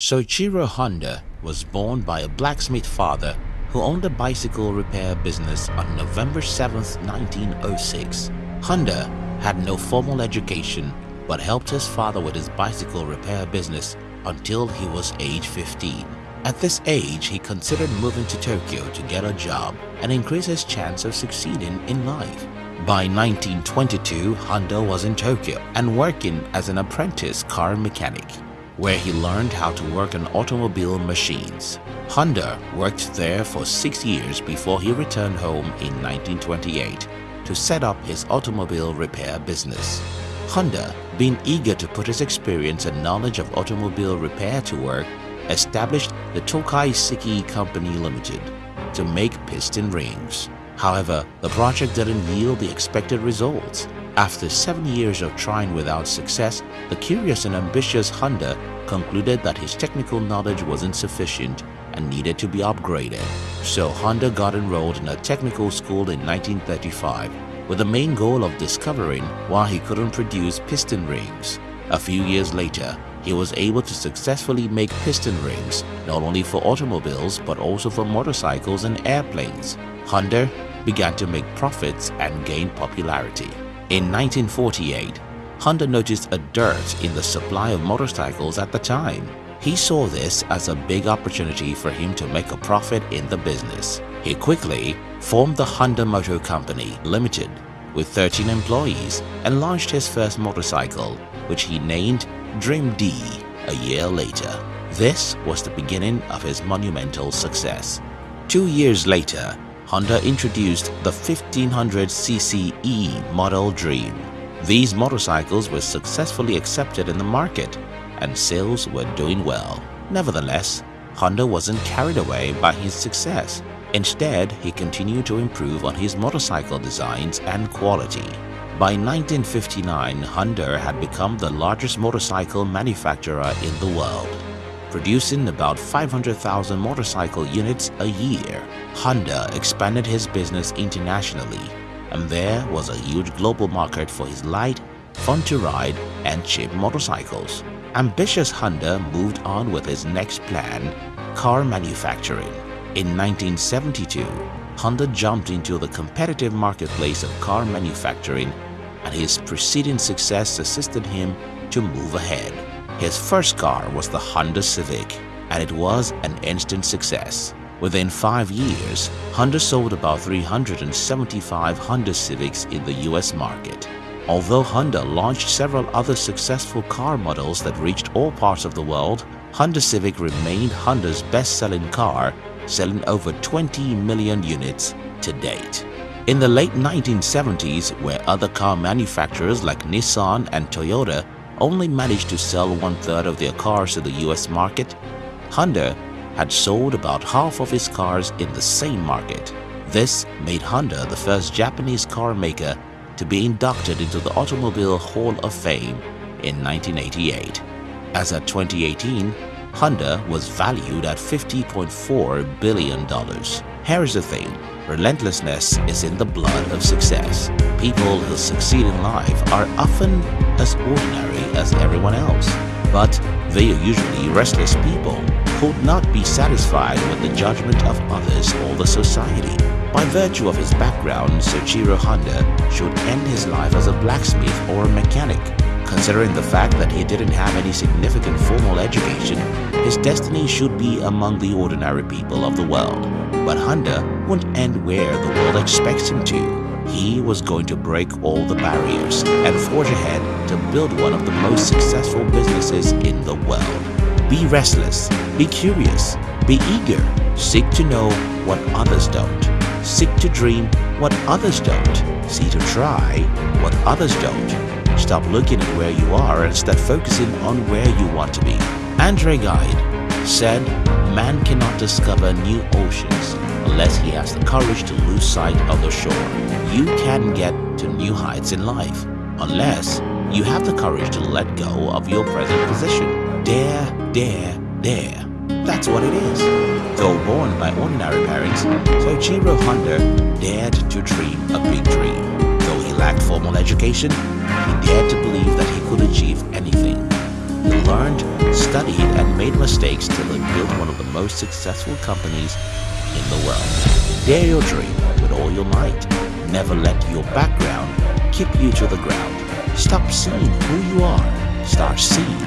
Soichiro Honda was born by a blacksmith father who owned a bicycle repair business on November 7, 1906. Honda had no formal education but helped his father with his bicycle repair business until he was age 15. At this age, he considered moving to Tokyo to get a job and increase his chance of succeeding in life. By 1922, Honda was in Tokyo and working as an apprentice car mechanic, where he learned how to work on automobile machines. Honda worked there for six years before he returned home in 1928 to set up his automobile repair business. Honda, being eager to put his experience and knowledge of automobile repair to work, established the Tokai Seiki Company Limited to make piston rings. However, the project didn't yield the expected results. After seven years of trying without success, the curious and ambitious Honda concluded that his technical knowledge was insufficient and needed to be upgraded. So Honda got enrolled in a technical school in 1935 with the main goal of discovering why he couldn't produce piston rings. A few years later, he was able to successfully make piston rings not only for automobiles but also for motorcycles and airplanes. Honda began to make profits and gain popularity. In 1948, Honda noticed a dearth in the supply of motorcycles at the time. He saw this as a big opportunity for him to make a profit in the business. He quickly formed the Honda Motor Company Limited with 13 employees and launched his first motorcycle, which he named Dream D a year later. This was the beginning of his monumental success. Two years later, Honda introduced the 1500cc E Model Dream. These motorcycles were successfully accepted in the market and sales were doing well. Nevertheless, Honda wasn't carried away by his success. Instead, he continued to improve on his motorcycle designs and quality. By 1959, Honda had become the largest motorcycle manufacturer in the world, producing about 500,000 motorcycle units a year. Honda expanded his business internationally, and there was a huge global market for his light, fun to ride, and cheap motorcycles. Ambitious Honda moved on with his next plan, car manufacturing. In 1972, Honda jumped into the competitive marketplace of car manufacturing and his preceding success assisted him to move ahead. His first car was the Honda Civic and it was an instant success. Within five years, Honda sold about 375 Honda Civics in the US market. Although Honda launched several other successful car models that reached all parts of the world, Honda Civic remained Honda's best-selling car, selling over 20 million units to date. In the late 1970s, where other car manufacturers like Nissan and Toyota only managed to sell one-third of their cars to the US market, Honda had sold about half of its cars in the same market. This made Honda the first Japanese car maker to be inducted into the Automobile Hall of Fame in 1988. As of 2018, Honda was valued at $50.4 billion. Here's the thing, relentlessness is in the blood of success. People who succeed in life are often as ordinary as everyone else, but they are usually restless people who would not be satisfied with the judgment of others or the society. By virtue of his background, Soichiro Honda should end his life as a blacksmith or a mechanic. Considering the fact that he didn't have any significant formal education, his destiny should be among the ordinary people of the world. But Honda wouldn't end where the world expects him to. He was going to break all the barriers and forge ahead to build one of the most successful businesses in the world. Be restless, be curious, be eager, seek to know what others don't, seek to dream what others don't, see to try what others don't. Stop looking at where you are and start focusing on where you want to be. Andre Gide said, Man cannot discover new oceans unless he has the courage to lose sight of the shore. You can get to new heights in life unless you have the courage to let go of your present position. Dare, dare, dare. That's what it is. Though born by ordinary parents, Soichiro Honda dared to dream a big dream. Though he lacked formal education, he dared to believe that he could achieve anything. He learned, studied, and made mistakes till he built one of the most successful companies in the world. Dare your dream with all your might. Never let your background keep you to the ground. Stop seeing who you are. Start seeing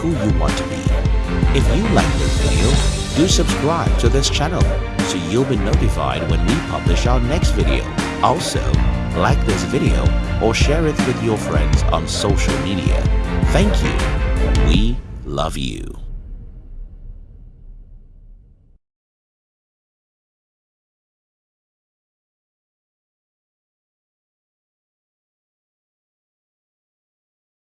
who you want to be. If you like this video, do subscribe to this channel so you'll be notified when we publish our next video. Also, like this video or share it with your friends on social media. Thank you. We love you.